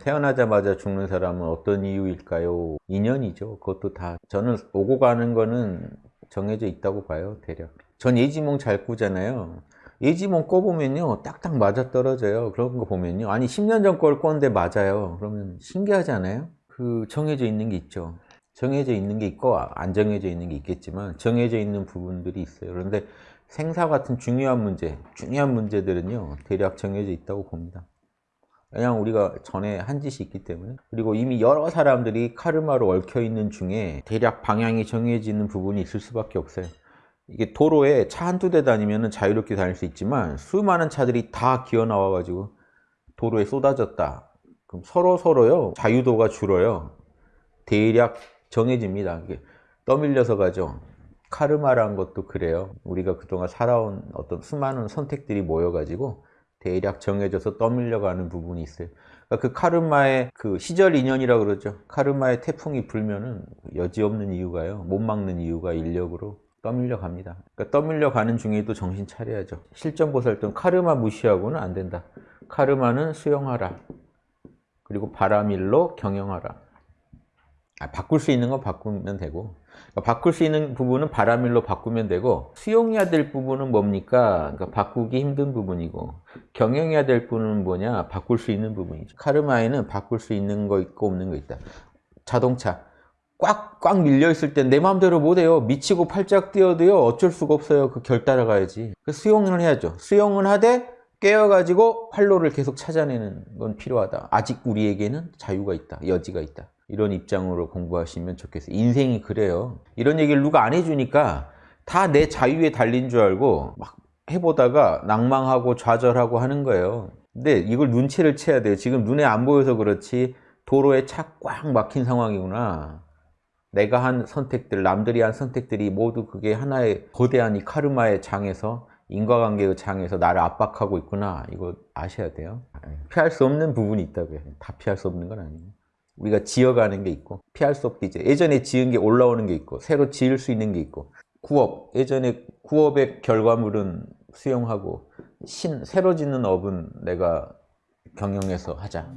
태어나자마자 죽는 사람은 어떤 이유일까요? 인연이죠. 그것도 다 저는 오고 가는 거는 정해져 있다고 봐요. 대략. 전 예지몽 잘 꾸잖아요. 예지몽 꿔보면요. 딱딱 맞아 떨어져요. 그런 거 보면요. 아니 10년 전 걸 꿨는데 맞아요. 그러면 신기하지 않아요? 그 정해져 있는 게 있죠. 정해져 있는 게 있고 안 정해져 있는 게 있겠지만 정해져 있는 부분들이 있어요. 그런데 생사 같은 중요한 문제, 중요한 문제들은요. 대략 정해져 있다고 봅니다. 그냥 우리가 전에 한 짓이 있기 때문에 그리고 이미 여러 사람들이 카르마로 얽혀 있는 중에 대략 방향이 정해지는 부분이 있을 수밖에 없어요. 이게 도로에 차 한두 대 다니면 자유롭게 다닐 수 있지만 수많은 차들이 다 기어 나와 가지고 도로에 쏟아졌다. 그럼 서로 서로요 자유도가 줄어요. 대략 정해집니다. 떠밀려서 가죠. 카르마란 것도 그래요. 우리가 그동안 살아온 어떤 수많은 선택들이 모여 가지고 대략 정해져서 떠밀려가는 부분이 있어요. 그러니까 그 카르마의 그 시절 인연이라 고 그러죠. 카르마의 태풍이 불면은 여지없는 이유가요. 못 막는 이유가 인력으로 떠밀려 갑니다. 그러니까 떠밀려 가는 중에도 정신 차려야죠. 실전보살등 카르마 무시하고는 안 된다. 카르마는 수용하라. 그리고 바라밀로 경영하라. 아, 바꿀 수 있는 건 바꾸면 되고 그러니까 바꿀 수 있는 부분은 바라밀로 바꾸면 되고 수용해야 될 부분은 뭡니까? 그러니까 바꾸기 힘든 부분이고 경영해야 될 부분은 뭐냐? 바꿀 수 있는 부분이죠. 카르마에는 바꿀 수 있는 거 있고 없는 거 있다. 자동차 꽉 꽉 밀려 있을 땐 내 마음대로 못해요. 미치고 팔짝 뛰어도요 어쩔 수가 없어요. 그 결 따라가야지. 그 수용을 해야죠. 수용은 하되 깨어가지고 활로를 계속 찾아내는 건 필요하다. 아직 우리에게는 자유가 있다. 여지가 있다. 이런 입장으로 공부하시면 좋겠어요. 인생이 그래요. 이런 얘기를 누가 안 해주니까 다 내 자유에 달린 줄 알고 막 해보다가 낭망하고 좌절하고 하는 거예요. 근데 이걸 눈치를 채야 돼요. 지금 눈에 안 보여서 그렇지 도로에 차 꽉 막힌 상황이구나. 내가 한 선택들, 남들이 한 선택들이 모두 그게 하나의 거대한 이 카르마의 장에서 인과관계의 장에서 나를 압박하고 있구나. 이거 아셔야 돼요. 피할 수 없는 부분이 있다고요. 다 피할 수 없는 건 아니에요. 우리가 지어가는 게 있고 피할 수 없게 이제 예전에 지은 게 올라오는 게 있고 새로 지을 수 있는 게 있고 구업 예전에 구업의 결과물은 수용하고 신 새로 짓는 업은 내가 경영해서 하자